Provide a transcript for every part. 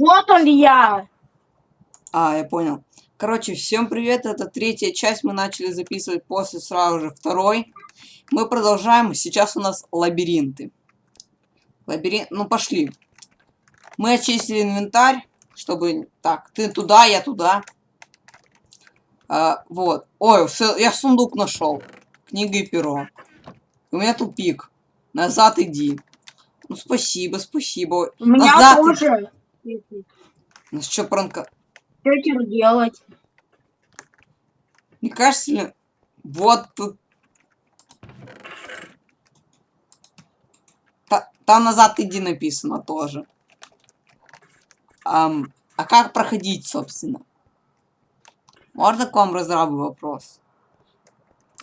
Вот он я. А, я понял. Короче, всем привет, это третья часть, мы начали записывать после сразу же второй. Мы продолжаем, сейчас у нас лабиринты. Лабиринт, ну пошли. Мы очистили инвентарь, чтобы... Так, ты туда, я туда. А, вот. Ой, я сундук нашел. Книга и перо. У меня тупик. Назад иди. Ну, спасибо, спасибо. У меня Назад тоже. Ну, что, пранка... Что теперь делать? Не кажется ли... Вот тут... Та, там назад иди написано тоже. Ам, а как проходить, собственно? Можно к вам разрабу вопрос?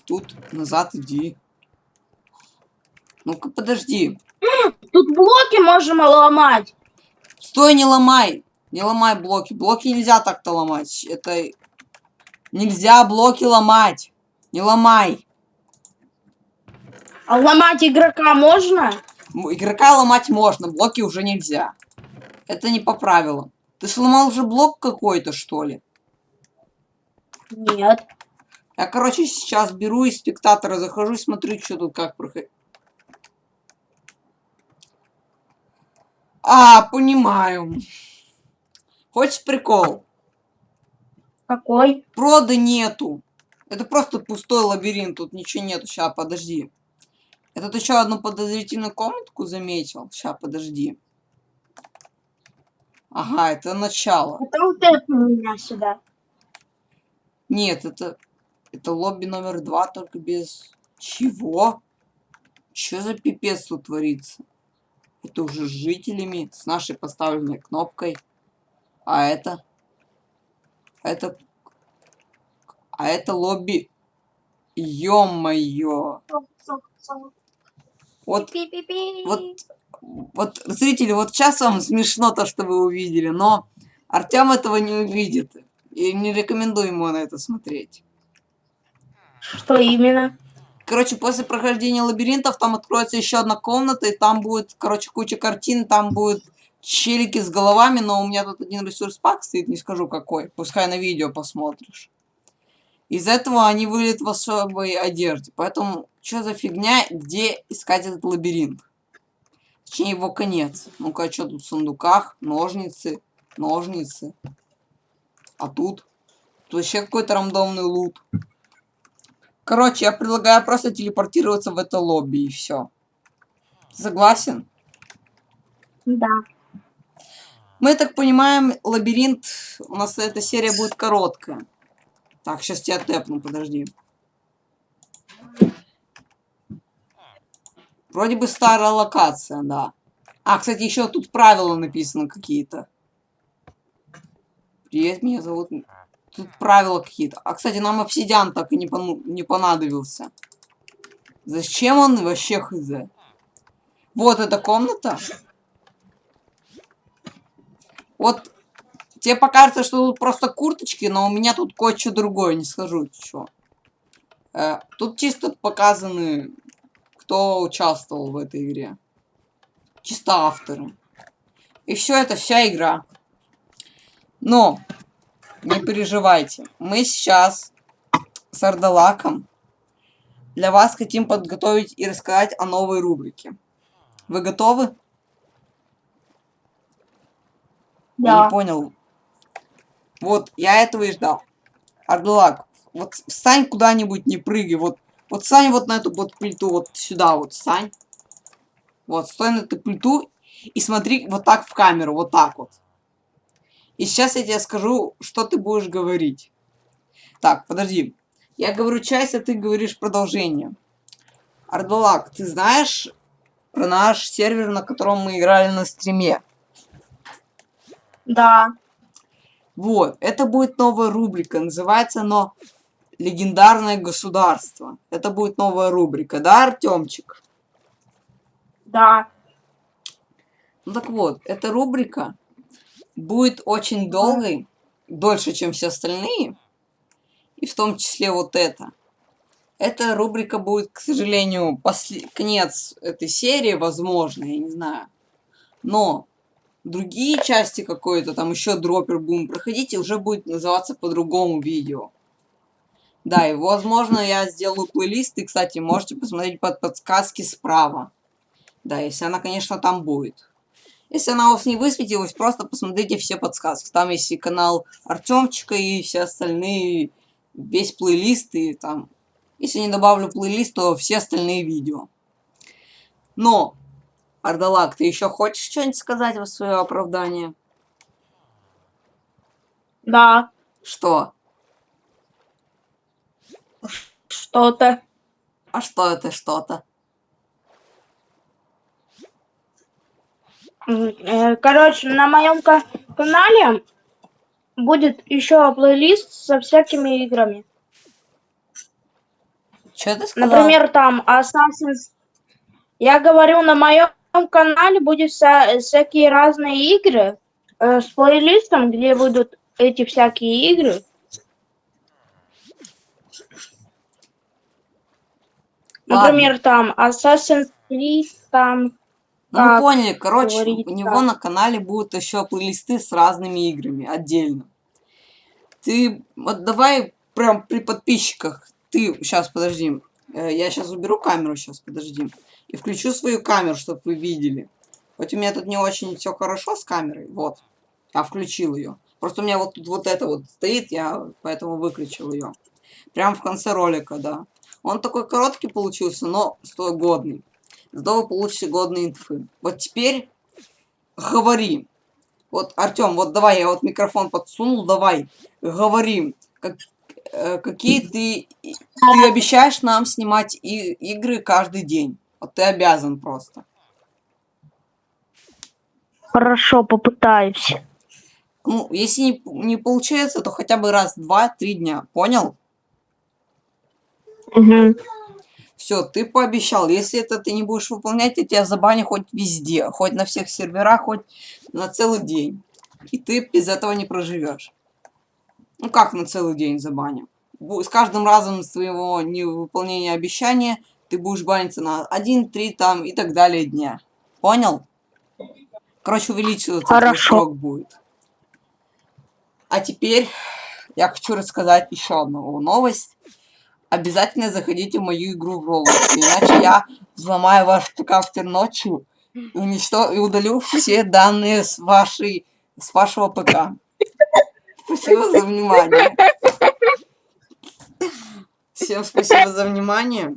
Тут назад иди. Ну-ка, подожди. Тут блоки можем ломать. Стой, не ломай. Не ломай блоки. Блоки нельзя так-то ломать. Это... Нельзя блоки ломать. Не ломай. А ломать игрока можно? Игрока ломать можно, блоки уже нельзя. Это не по правилам. Ты сломал уже блок какой-то, что ли? Нет. Я, короче, сейчас беру из спектатора, захожу и смотрю, что тут как проходит. А, понимаю. Хочешь прикол? Какой? Прода нету. Это просто пустой лабиринт, тут ничего нету. Сейчас, подожди. Это ты еще одну подозрительную комнатку заметил? Сейчас, подожди. Ага, это начало. Потом ты меня сюда. Нет, это... Это лобби номер два, только без... Чего? Что за пипец тут творится? Это уже с жителями, с нашей поставленной кнопкой. А это? Это... А это лобби... Ё-моё! Вот, вот, вот, зрители, вот сейчас вам смешно то, что вы увидели, но Артем этого не увидит. И не рекомендую ему на это смотреть. Что именно? Короче, после прохождения лабиринтов там откроется еще одна комната, и там будет, короче, куча картин, там будет челики с головами, но у меня тут один ресурс пак стоит, не скажу какой. Пускай на видео посмотришь. Из этого они вылет в особой одежде. Поэтому, что за фигня, где искать этот лабиринт? Точнее, его конец. Ну-ка, что тут в сундуках? Ножницы, ножницы. А тут? Тут вообще какой-то рандомный лут. Короче, я предлагаю просто телепортироваться в это лобби и все. Согласен? Да. Мы так понимаем, лабиринт, у нас эта серия будет короткая. Так, сейчас тебя тэпну, подожди. Вроде бы старая локация, да. А, кстати, еще тут правила написаны какие-то. Привет, меня зовут... Тут правила какие-то. А, кстати, нам обсидиан так и не, пон... не понадобился. Зачем он вообще хз? Вот эта комната. Вот Тебе покажется, что тут просто курточки, но у меня тут кое-что другое, не скажу, что. Э, тут чисто показаны, кто участвовал в этой игре. Чисто авторы. И все это вся игра. Но, не переживайте. Мы сейчас с Ардалаком для вас хотим подготовить и рассказать о новой рубрике. Вы готовы? Да. Я не понял. Вот, я этого и ждал. Ардалак, вот встань куда-нибудь, не прыгай. Вот, вот встань вот на эту вот плиту, вот сюда вот встань. Вот, стой на эту плиту и смотри вот так в камеру, вот так вот. И сейчас я тебе скажу, что ты будешь говорить. Так, подожди. Я говорю часть, а ты говоришь продолжение. Ардалак, ты знаешь про наш сервер, на котором мы играли на стриме? Да. Вот, это будет новая рубрика, называется оно «Легендарное государство». Это будет новая рубрика, да, Артемчик? Да. Ну так вот, эта рубрика будет очень долгой, дольше, чем все остальные, и в том числе вот это. Эта рубрика будет, к сожалению, после... конец этой серии, возможно, я не знаю. Но другие части какой-то, там еще дроппер будем проходить, и уже будет называться по-другому видео. Да, и возможно я сделаю плейлист, и, кстати, можете посмотреть под подсказки справа. Да, если она, конечно, там будет. Если она у вас не высветилась, просто посмотрите все подсказки. Там есть и канал Артемчика, и все остальные, весь плейлист, и там... Если не добавлю плейлист, то все остальные видео. Но, Ардалак, ты еще хочешь что-нибудь сказать в свое оправдание? Да. Что? Что-то. А что это что-то? М, э, Короче, на моем канале будет еще плейлист со всякими играми. Что ты сказал? Например, там Assassin's... Я говорю, на моем канале будет вся- всякие разные игры э, с плейлистом, где будут эти всякие игры. Ладно. Например, там Assassin's Creed, там... Ну, поняли, короче, говорить, у него на канале будут еще плейлисты с разными играми отдельно. Ты вот давай прям при подписчиках. Ты сейчас подожди. э, Я сейчас уберу камеру, сейчас подожди. И включу свою камеру, чтобы вы видели. Хоть у меня тут не очень все хорошо с камерой. Вот. Я включил ее. Просто у меня вот тут вот это вот стоит, я поэтому выключил ее. Прям в конце ролика, да. Он такой короткий получился, но годный. Зато вы получите годные инфы. Вот теперь говори. Вот, Артем, вот давай, я вот микрофон подсунул, давай, говори. Как, э, какие ты... Ты обещаешь нам снимать и, игры каждый день. Вот ты обязан просто. Хорошо, попытаюсь. Ну, если не, не получается, то хотя бы раз, два, три дня. Понял? Все, ты пообещал. Если это ты не будешь выполнять, я тебя забаню хоть везде. Хоть на всех серверах, хоть на целый день. И ты без этого не проживешь. Ну как на целый день забаню? С каждым разом своего невыполнения обещания ты будешь баниться на 1, 3 там и так далее дня. Понял? Короче, увеличиваться Хорошо. срок будет. А теперь я хочу рассказать еще одну новость. Обязательно заходите в мою игру в Roblox, иначе я взломаю ваш ПК ночью и, уничто... и удалю все данные с вашей с вашего ПК. Спасибо за внимание. Всем спасибо за внимание.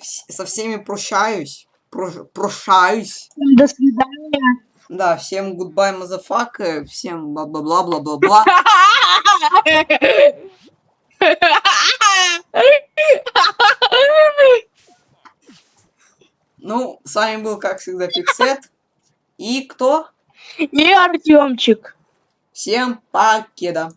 Со всеми прощаюсь. Про- Прощаюсь. До свидания. Да, всем goodbye, motherfucker. Всем бла-бла-бла-бла-бла-бла. Ну, с вами был, как всегда, Пиксет. И кто? И Артемчик. Всем покеда.